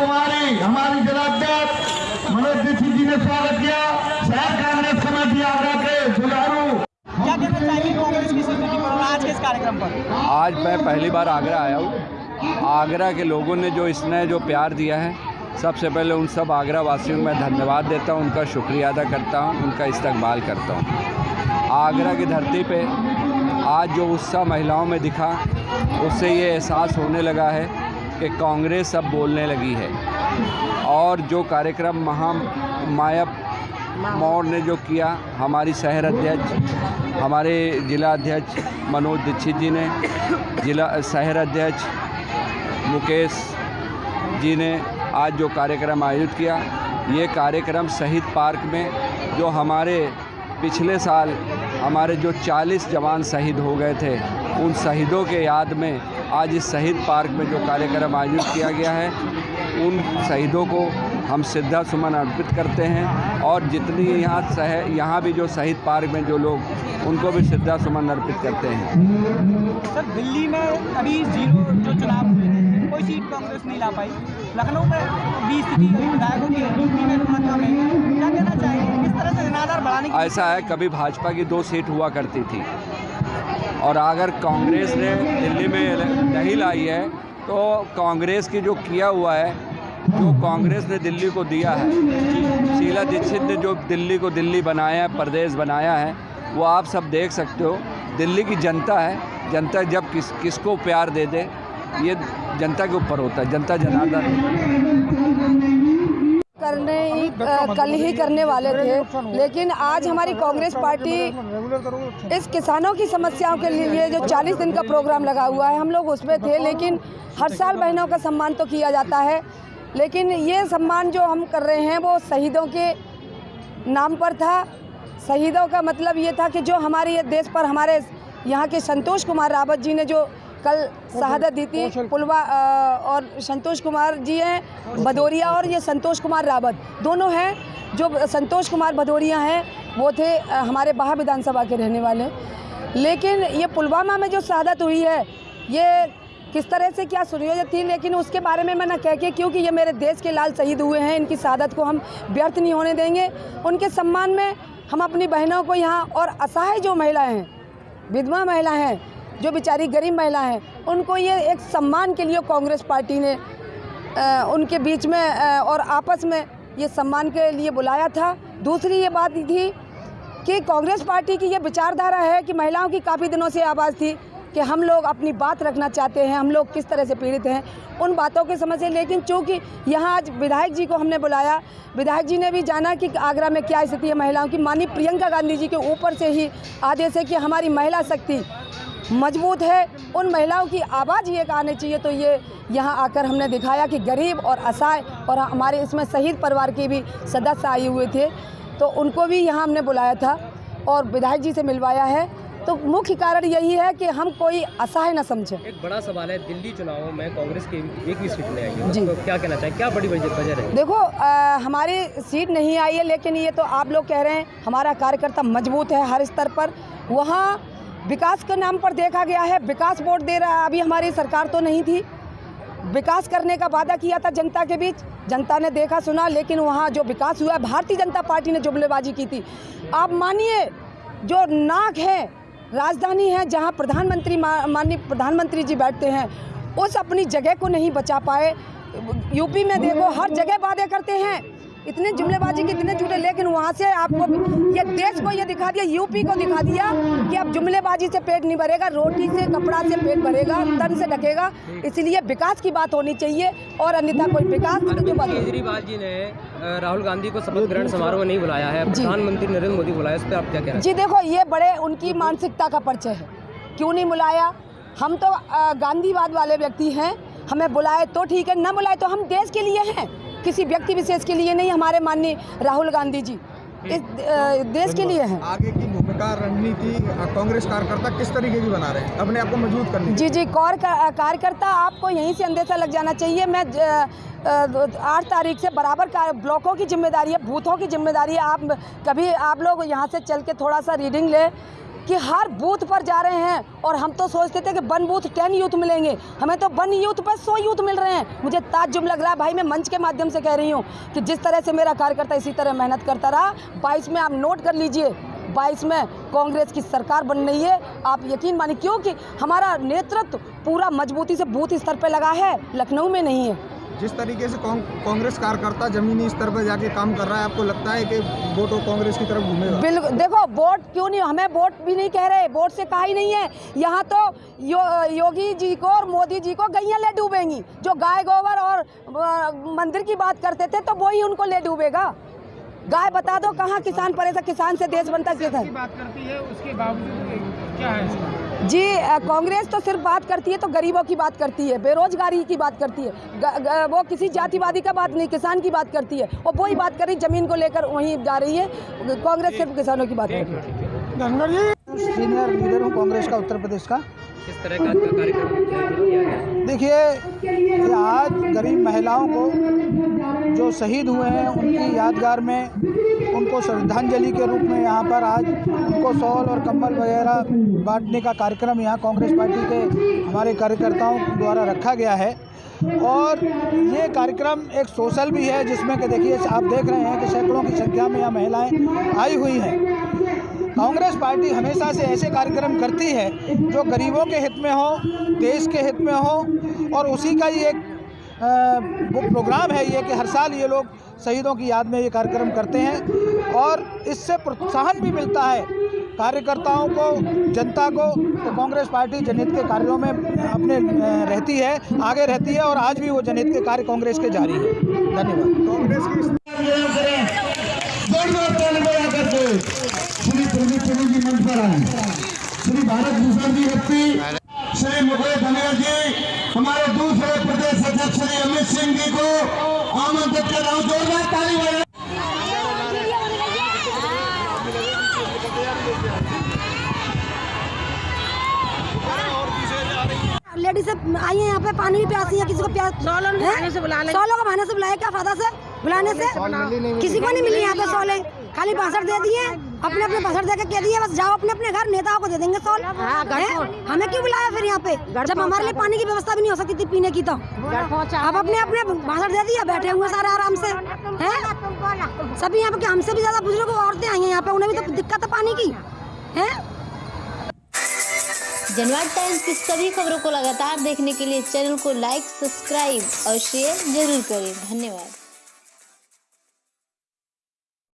कुमारी हमारी जिलाध्यक्ष मनोज दीक्षित जी ने स्वागत किया। शहर कांग्रेस कमेटी आगरा के जुझारू क्या कहना चाहिए कांग्रेस की पर आज के इस कार्यक्रम पर? आज मैं पहली बार आगरा आया हूँ। आगरा के लोगों ने जो स्नेह जो प्यार दिया है सबसे पहले उन सब आगरा वासियों को मैं धन्यवाद देता हूँ उनका शुक्रिया अदा करता हूँ उनका इस्तकबाल करता हूँ। आगरा की धरती पे आज जो उत्साह महिलाओं में दिखा उससे ये एहसास होने लगा है कि कांग्रेस अब बोलने लगी है। और जो कार्यक्रम महा माया मौर्य ने जो किया, हमारी शहर अध्यक्ष, हमारे जिला अध्यक्ष मनोज दीक्षित जी ने, जिला शहर अध्यक्ष मुकेश जी ने आज जो कार्यक्रम आयोजित किया, ये कार्यक्रम शहीद पार्क में जो हमारे पिछले साल हमारे जो 40 जवान शहीद हो गए थे, उन शहीदों के याद में आज इस शहीद पार्क में जो कार्यक्रम आयोजित किया गया है उन शहीदों को हम श्रद्धा सुमन अर्पित करते हैं और जितनी यहाँ शहर यहाँ भी जो शहीद पार्क में जो लोग उनको भी श्रद्धा सुमन अर्पित करते हैं। सर दिल्ली में अभी ज़ीरो जो चुनाव हुए हैं कोई सीट कांग्रेस नहीं ला पाई। लखनऊ में स्थिति विधायकों की में कम है। क्या कहना चाहिए किस तरह से जनाधार बढ़ाने की ऐसा है कभी भाजपा की दो सीट हुआ करती थी। और अगर कांग्रेस ने दिल्ली में नहीं लाई है तो कांग्रेस की जो किया हुआ है, जो कांग्रेस ने दिल्ली को दिया है, शीला दीक्षित ने जो दिल्ली को दिल्ली बनाया है, प्रदेश बनाया है, वो आप सब देख सकते हो, दिल्ली की जनता है, जनता जब किस, किसको प्यार दे दे, ये जनता के ऊपर होता है, जनता जनार्दन। करने ही कल ही करने वाले थे। लेकिन आज हमारी कांग्रेस पार्टी इस किसानों की समस्याओं के लिए जो 40 दिन का प्रोग्राम लगा हुआ है हम लोग उसमें थे लेकिन हर साल बहनों का सम्मान तो किया जाता है। लेकिन ये सम्मान जो हम कर रहे हैं वो शहीदों के नाम पर था। शहीदों का मतलब ये था कि जो हमारे ये देश पर हमारे यहाँ के संतोष कुमार रावत जी ने जो कल शहादत दी थी पुलवा और संतोष कुमार जी हैं भदौरिया और ये संतोष कुमार रावत। दोनों हैं जो संतोष कुमार भदौरिया हैं वो थे हमारे बाहा विधानसभा के रहने वाले। लेकिन ये पुलवामा में जो शहादत हुई है ये किस तरह से क्या सुनियोजित थी लेकिन उसके बारे में मैं ना कह के क्योंकि ये मेरे देश के लाल शहीद हुए हैं इनकी शहादत को हम व्यर्थ नहीं होने देंगे। उनके सम्मान में हम अपनी बहनों को यहाँ और असहाय जो महिलाएँ हैं विधवा महिला हैं जो बेचारी गरीब महिला हैं उनको ये एक सम्मान के लिए कांग्रेस पार्टी ने अ, उनके बीच में अ, और आपस में ये सम्मान के लिए बुलाया था। दूसरी ये बात थी कि कांग्रेस पार्टी की ये विचारधारा है कि महिलाओं की काफ़ी दिनों से आवाज़ थी कि हम लोग अपनी बात रखना चाहते हैं हम लोग किस तरह से पीड़ित हैं उन बातों के समझ। लेकिन चूँकि यहाँ आज विधायक जी को हमने बुलाया विधायक जी ने भी जाना कि आगरा में क्या स्थिति है महिलाओं की। माननीय प्रियंका गांधी जी के ऊपर से ही आदेश है कि हमारी महिला शक्ति मज़बूत है। उन महिलाओं की आवाज़ ये आनी चाहिए। तो ये यहाँ आकर हमने दिखाया कि गरीब और असहाय और हमारे इसमें शहीद परिवार के भी सदस्य आए हुए थे। तो उनको भी यहाँ हमने बुलाया था और विधायक जी से मिलवाया है। तो मुख्य कारण यही है कि हम कोई असहाय न समझें। एक बड़ा सवाल है दिल्ली चुनावों में कांग्रेस की एक भी सीट नहीं आई है। जी। तो क्या कहना चाहिए? क्या बड़ी वजह वजह है देखो अ, हमारी सीट नहीं आई है लेकिन ये तो आप लोग कह रहे हैं हमारा कार्यकर्ता मज़बूत है हर स्तर पर। वहाँ विकास के नाम पर देखा गया है। विकास वोट दे रहा है। अभी हमारी सरकार तो नहीं थी। विकास करने का वादा किया था जनता के बीच। जनता ने देखा, सुना, लेकिन वहाँ जो विकास हुआ है, भारतीय जनता पार्टी ने जुमलेबाजी की थी। आप मानिए, जो नाक है, राजधानी है, जहाँ प्रधानमंत्री माननीय प्रधानमंत्री जी बैठते हैं, उस अपनी जगह को नहीं बचा पाए। यूपी में देखो, हर जगह वादे करते हैं। इतने जुमलेबाजी के इतने झूठे लेकिन वहाँ से आपको ये देश को ये दिखा दिया यूपी को दिखा दिया कि अब जुमलेबाजी से पेट नहीं भरेगा रोटी से कपड़ा से पेट भरेगा तन से ढकेगा। इसलिए विकास की बात होनी चाहिए और अन्यथा कोई विकास तो केजरीवाल जी ने राहुल गांधी को शपथ ग्रहण समारोह नहीं बुलाया है। प्रधानमंत्री नरेंद्र मोदी बुलाया इस पर आप क्या कह रहे जी देखो ये बड़े उनकी मानसिकता का परिचय है। क्यों नहीं बुलाया? हम तो गांधीवाद वाले व्यक्ति हैं। हमें बुलाए तो ठीक है न बुलाए तो हम देश के लिए हैं। किसी व्यक्ति विशेष के लिए नहीं हमारे माननीय राहुल गांधी जी। इस देश के लिए है। आगे की भूमिका रणनीति कांग्रेस कार्यकर्ता किस तरीके की बना रहे हैं? अपने आप को मज़बूत करने की जी जी कौर कार्यकर्ता आपको यहीं से अंदेशा लग जाना चाहिए। मैं आठ तारीख से बराबर ब्लॉकों की ज़िम्मेदारी है बूथों की ज़िम्मेदारी है। आप कभी आप लोग यहाँ से चल के थोड़ा सा रीडिंग ले। कि हर बूथ पर जा रहे हैं और हम तो सोचते थे कि वन बूथ, टेन यूथ मिलेंगे। हमें तो वन यूथ पर सौ यूथ मिल रहे हैं। मुझे ताज्जुब लग रहा है भाई मैं मंच के माध्यम से कह रही हूँ कि जिस तरह से मेरा कार्यकर्ता इसी तरह मेहनत करता रहा, बाईस में आप नोट कर लीजिए। बाईस में कांग्रेस की सरकार बन रही है। आप यकीन मानिए क्योंकि हमारा नेतृत्व पूरा मजबूती से बूथ स्तर पर लगा है, लखनऊ में नहीं है। जिस तरीके से कांग्रेस कांग्रेस कार्यकर्ता जमीनी स्तर पर जाके काम कर रहा है आपको लगता है कि वोट कांग्रेस की तरफ़ घूमेगा? बिल्कुल देखो वोट क्यों नहीं हमें वोट भी नहीं कह रहे वोट से कहा ही नहीं है। यहाँ तो यो, योगी जी को और मोदी जी को गैया ले डूबेंगी। जो गाय गोबर और मंदिर की बात करते थे तो वही उनको ले डूबेगा। गाय बता दो कहाँ किसान परेशान किसान से देश बनता किसान बात करती है उसके बावजूद क्या है जी कांग्रेस तो सिर्फ़ बात करती है तो गरीबों की बात करती है बेरोजगारी की बात करती है ग, ग, वो किसी जातिवादी का बात नहीं किसान की बात करती है वो वही बात कर रही ज़मीन को लेकर वहीं जा रही है कांग्रेस सिर्फ़ किसानों की बात करती है। सीनियर लीडर हूँ कांग्रेस का उत्तर प्रदेश का। किस तरह का कार्यक्रम देखिए आज गरीब महिलाओं को जो शहीद हुए हैं उनकी यादगार में उनको श्रद्धांजलि के रूप में यहाँ पर आज उनको शॉल और कंबल वगैरह बांटने का कार्यक्रम यहाँ कांग्रेस पार्टी के हमारे कार्यकर्ताओं द्वारा रखा गया है। और ये कार्यक्रम एक सोशल भी है, जिसमें कि देखिए, आप देख रहे हैं कि सैकड़ों की संख्या में यहाँ महिलाएँ आई हुई हैं। कांग्रेस पार्टी हमेशा से ऐसे कार्यक्रम करती है जो गरीबों के हित में हो, देश के हित में हो, और उसी का ही एक वो प्रोग्राम है ये कि हर साल ये लोग शहीदों की याद में ये कार्यक्रम करते हैं और इससे प्रोत्साहन भी मिलता है कार्यकर्ताओं को जनता को तो कांग्रेस पार्टी जनहित के कार्यों में अपने रहती है आगे रहती है और आज भी वो जनहित के कार्य कांग्रेस के जारी है। धन्यवाद। कांग्रेस की श्री प्रदीप प्रभु जी मंच पर आए श्री भारत भूषण जी व्यक्ति श्री मुकेश धनिया जी हमारे दूसरे सिंह जी को आमंत्रित कर रहा हूँ। जोरदार ताली बजा लेडीज़ आई है यहाँ पे पानी भी प्यासी है किसी को प्यास बहाने से बुला सौ लोग बहाने से बुलाए क्या फ़ायदा से? बुलाने से? किसी को नहीं मिली यहाँ पे सौले खाली भाषण दे दिए। अपने अपने भाषण दे के कह दिए बस जाओ अपने अपने घर नेताओं को दे देंगे सौल। हमें क्यों बुलाया फिर यहाँ पे? जब हमारे लिए पानी की व्यवस्था भी नहीं हो सकती थी पीने की तो। अब अपने अपने भाषण दे दिया बैठे हुए सारे आराम से। हैं? सभी यहाँ पे हमसे भी ज़्यादा बुज़ुर्ग औरतें आई हैं यहाँ पे उन्हें भी तो दिक्कत है पानी की। है? जनवाद टाइम्स की सभी खबरों को लगातार देखने के लिए चैनल को लाइक सब्सक्राइब और शेयर ज़रूर करें। धन्यवाद।